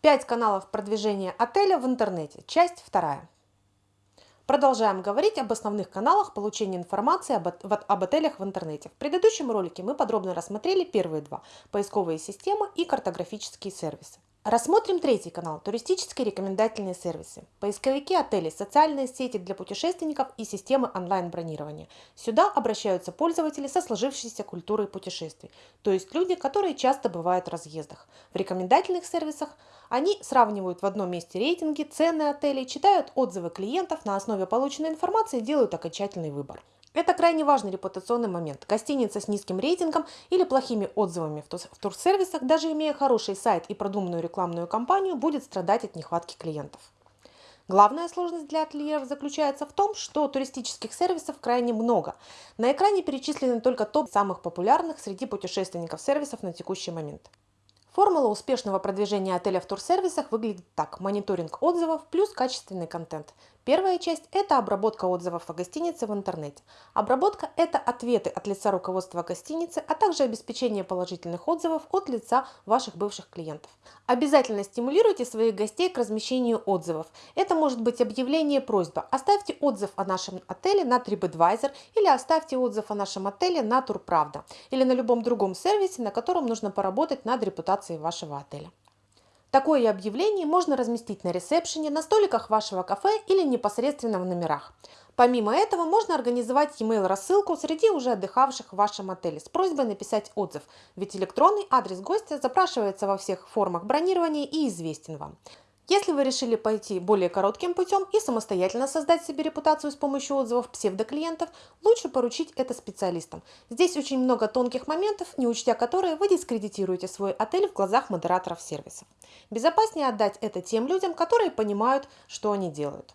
Пять каналов продвижения отеля в интернете. Часть вторая. Продолжаем говорить об основных каналах получения информации об, об отелях в интернете. В предыдущем ролике мы подробно рассмотрели первые два – поисковые системы и картографические сервисы. Рассмотрим третий канал – туристические рекомендательные сервисы. Поисковики отелей, социальные сети для путешественников и системы онлайн-бронирования. Сюда обращаются пользователи со сложившейся культурой путешествий, то есть люди, которые часто бывают в разъездах. В рекомендательных сервисах они сравнивают в одном месте рейтинги, цены отелей, читают отзывы клиентов, на основе полученной информации делают окончательный выбор. Это крайне важный репутационный момент. Гостиница с низким рейтингом или плохими отзывами в турсервисах, даже имея хороший сайт и продуманную рекламную кампанию, будет страдать от нехватки клиентов. Главная сложность для ательеров заключается в том, что туристических сервисов крайне много. На экране перечислены только топ самых популярных среди путешественников сервисов на текущий момент. Формула успешного продвижения отеля в турсервисах выглядит так. Мониторинг отзывов плюс качественный контент. Первая часть – это обработка отзывов о гостинице в интернете. Обработка – это ответы от лица руководства гостиницы, а также обеспечение положительных отзывов от лица ваших бывших клиентов. Обязательно стимулируйте своих гостей к размещению отзывов. Это может быть объявление просьба «Оставьте отзыв о нашем отеле на TripAdvisor» или «Оставьте отзыв о нашем отеле на Турправда» или на любом другом сервисе, на котором нужно поработать над репутацией вашего отеля. Такое объявление можно разместить на ресепшене, на столиках вашего кафе или непосредственно в номерах. Помимо этого, можно организовать e-mail рассылку среди уже отдыхавших в вашем отеле с просьбой написать отзыв, ведь электронный адрес гостя запрашивается во всех формах бронирования и известен вам. Если вы решили пойти более коротким путем и самостоятельно создать себе репутацию с помощью отзывов псевдоклиентов, лучше поручить это специалистам. Здесь очень много тонких моментов, не учтя которые вы дискредитируете свой отель в глазах модераторов сервисов. Безопаснее отдать это тем людям, которые понимают, что они делают.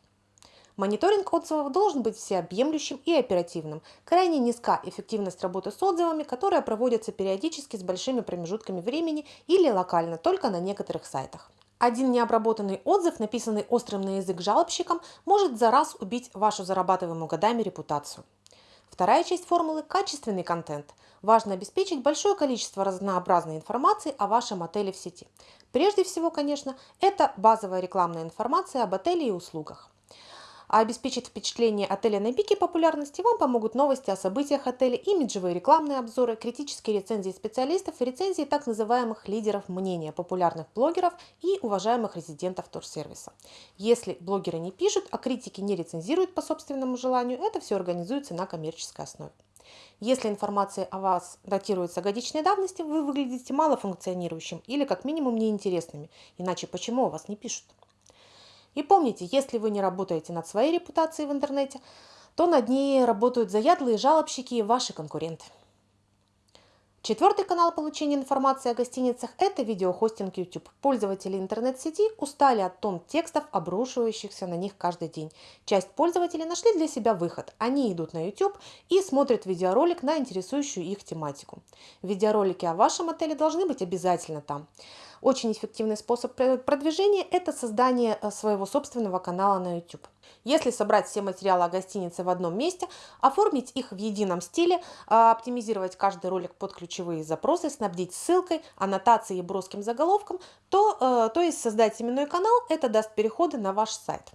Мониторинг отзывов должен быть всеобъемлющим и оперативным. Крайне низка эффективность работы с отзывами, которая проводится периодически с большими промежутками времени или локально, только на некоторых сайтах. Один необработанный отзыв, написанный острым на язык жалобщиком, может за раз убить вашу зарабатываемую годами репутацию. Вторая часть формулы – качественный контент. Важно обеспечить большое количество разнообразной информации о вашем отеле в сети. Прежде всего, конечно, это базовая рекламная информация об отеле и услугах. А обеспечить впечатление отеля на пике популярности вам помогут новости о событиях отеля, имиджевые рекламные обзоры, критические рецензии специалистов и рецензии так называемых лидеров мнения, популярных блогеров и уважаемых резидентов турсервиса. Если блогеры не пишут, а критики не рецензируют по собственному желанию, это все организуется на коммерческой основе. Если информация о вас датируется годичной давности, вы выглядите малофункционирующим или как минимум неинтересными, иначе почему о вас не пишут? И помните, если вы не работаете над своей репутацией в интернете, то над ней работают заядлые жалобщики и ваши конкуренты. Четвертый канал получения информации о гостиницах – это видеохостинг YouTube. Пользователи интернет-сети устали от тон текстов, обрушивающихся на них каждый день. Часть пользователей нашли для себя выход. Они идут на YouTube и смотрят видеоролик на интересующую их тематику. Видеоролики о вашем отеле должны быть обязательно там. Очень эффективный способ продвижения – это создание э, своего собственного канала на YouTube. Если собрать все материалы о гостинице в одном месте, оформить их в едином стиле, а, оптимизировать каждый ролик под ключевые запросы, снабдить ссылкой, аннотацией и броским заголовком, то, э, то есть создать именной канал – это даст переходы на ваш сайт.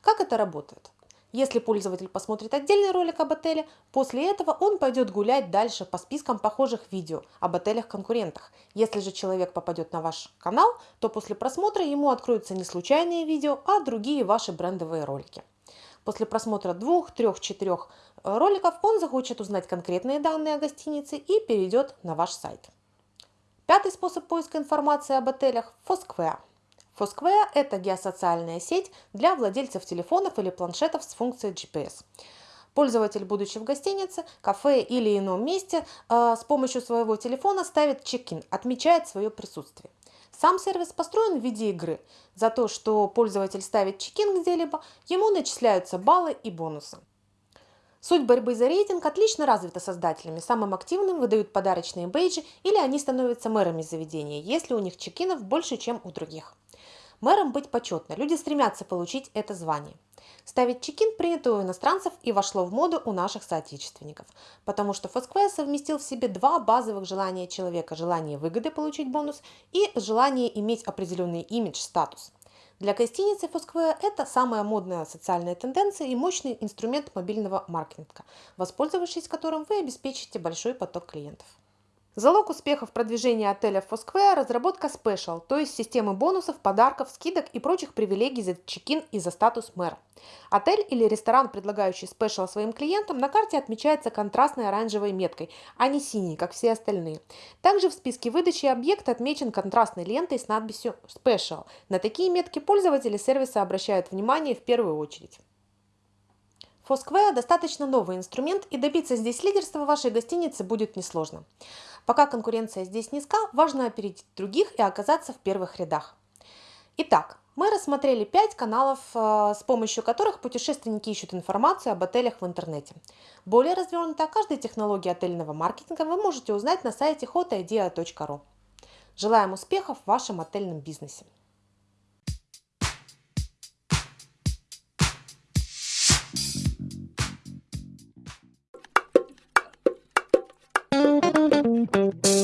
Как это работает? Если пользователь посмотрит отдельный ролик об отеле, после этого он пойдет гулять дальше по спискам похожих видео об отелях-конкурентах. Если же человек попадет на ваш канал, то после просмотра ему откроются не случайные видео, а другие ваши брендовые ролики. После просмотра двух, трех, четырех э, роликов он захочет узнать конкретные данные о гостинице и перейдет на ваш сайт. Пятый способ поиска информации об отелях – Foursquare. Foursquare – это геосоциальная сеть для владельцев телефонов или планшетов с функцией GPS. Пользователь, будучи в гостинице, кафе или ином месте, э, с помощью своего телефона ставит чек-ин, отмечает свое присутствие. Сам сервис построен в виде игры. За то, что пользователь ставит чек-ин где-либо, ему начисляются баллы и бонусы. Суть борьбы за рейтинг отлично развита создателями. Самым активным выдают подарочные бейджи или они становятся мэрами заведения, если у них чекинов больше, чем у других. Мэром быть почетно, люди стремятся получить это звание. Ставить чекин принято у иностранцев и вошло в моду у наших соотечественников, потому что Foursquare совместил в себе два базовых желания человека – желание выгоды получить бонус и желание иметь определенный имидж, статус. Для гостиницы Foursquare это самая модная социальная тенденция и мощный инструмент мобильного маркетинга, воспользовавшись которым вы обеспечите большой поток клиентов. Залог успеха в продвижении отеля Foursquare – разработка Special, то есть системы бонусов, подарков, скидок и прочих привилегий за чекин и за статус мэра. Отель или ресторан, предлагающий Special своим клиентам, на карте отмечается красной оранжевой меткой, а не синей, как все остальные. Также в списке выдачи объект отмечен контрастной лентой с надписью Special. На такие метки пользователи сервиса обращают внимание в первую очередь. Foursquare достаточно новый инструмент, и добиться здесь лидерства вашей гостиницы будет несложно. Пока конкуренция здесь низка, важно опередить других и оказаться в первых рядах. Итак, мы рассмотрели 5 каналов, э, с помощью которых путешественники ищут информацию об отелях в интернете. Более развернуто о каждой технологии отельного маркетинга вы можете узнать на сайте hotidea.ru. Желаем успехов в вашем отельном бизнесе!